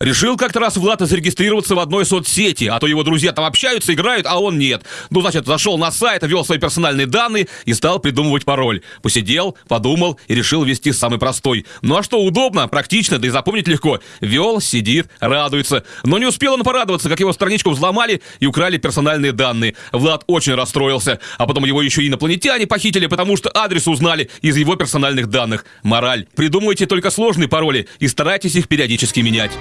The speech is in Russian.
Решил как-то раз Влад зарегистрироваться в одной соцсети, а то его друзья там общаются, играют, а он нет. Ну, значит, зашел на сайт, ввел свои персональные данные и стал придумывать пароль. Посидел, подумал и решил ввести самый простой. Ну а что, удобно, практично, да и запомнить легко. Вел, сидит, радуется. Но не успел он порадоваться, как его страничку взломали и украли персональные данные. Влад очень расстроился, а потом его еще и инопланетяне похитили, потому что адрес узнали из его персональных данных. Мораль. Придумывайте только сложные пароли и старайтесь их периодически менять.